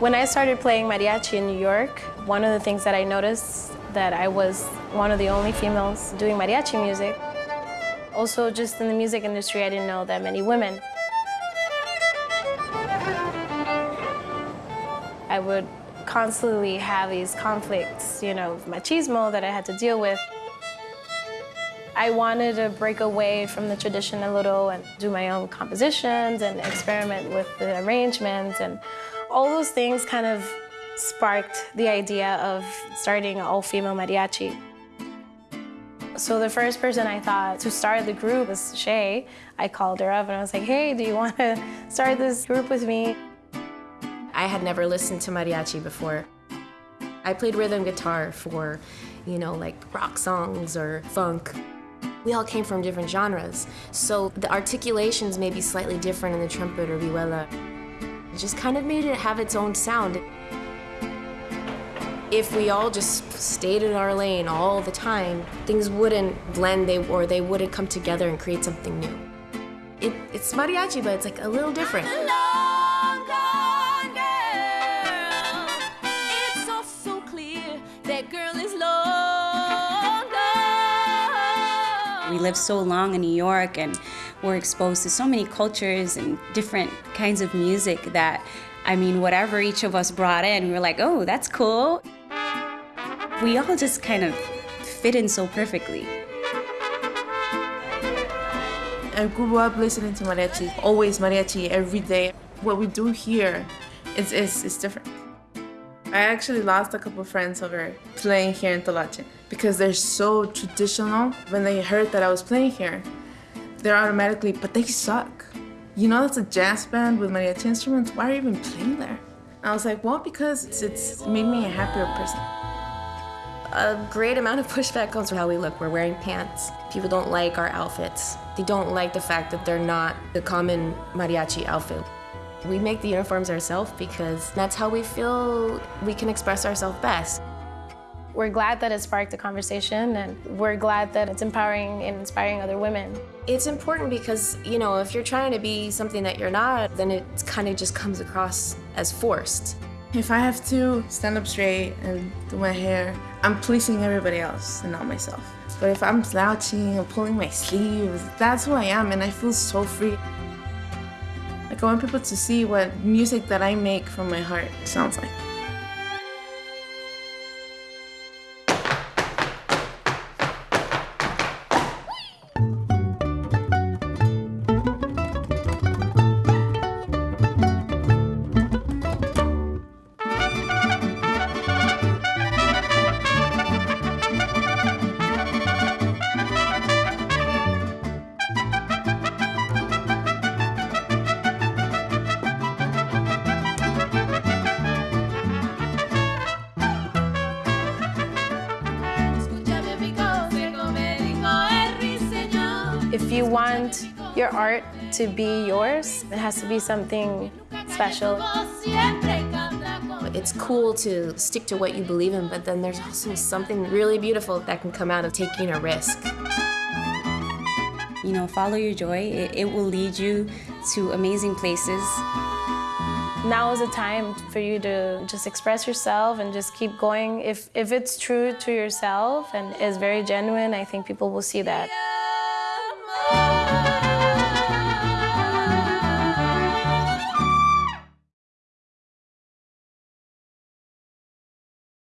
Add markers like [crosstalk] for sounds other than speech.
When I started playing mariachi in New York, one of the things that I noticed that I was one of the only females doing mariachi music. Also, just in the music industry, I didn't know that many women. I would constantly have these conflicts, you know, machismo that I had to deal with. I wanted to break away from the tradition a little and do my own compositions and experiment with the arrangements and all those things kind of sparked the idea of starting an all-female mariachi. So the first person I thought to start the group was Shae. I called her up and I was like, hey, do you want to [laughs] start this group with me? I had never listened to mariachi before. I played rhythm guitar for, you know, like rock songs or funk. We all came from different genres, so the articulations may be slightly different in the trumpet or vihuela. Just kind of made it have its own sound. If we all just stayed in our lane all the time, things wouldn't blend they, or they wouldn't come together and create something new. It, it's mariachi, but it's like a little different. We lived so long in New York and we're exposed to so many cultures and different kinds of music that, I mean, whatever each of us brought in, we were like, oh, that's cool. We all just kind of fit in so perfectly. I grew up listening to mariachi, always mariachi every day. What we do here is, is, is different. I actually lost a couple friends over playing here in Toloache because they're so traditional. When they heard that I was playing here, they're automatically, but they suck. You know that's a jazz band with mariachi instruments, why are you even playing there? I was like, well, because it's, it's made me a happier person. A great amount of pushback comes from how we look. We're wearing pants. People don't like our outfits. They don't like the fact that they're not the common mariachi outfit. We make the uniforms ourselves because that's how we feel we can express ourselves best. We're glad that it sparked a conversation and we're glad that it's empowering and inspiring other women. It's important because, you know, if you're trying to be something that you're not, then it kind of just comes across as forced. If I have to stand up straight and do my hair, I'm pleasing everybody else and not myself. But if I'm slouching and pulling my sleeves, that's who I am and I feel so free. I want people to see what music that I make from my heart sounds like. If you want your art to be yours, it has to be something special. It's cool to stick to what you believe in, but then there's also something really beautiful that can come out of taking a risk. You know, follow your joy. It, it will lead you to amazing places. Now is the time for you to just express yourself and just keep going. If, if it's true to yourself and is very genuine, I think people will see that.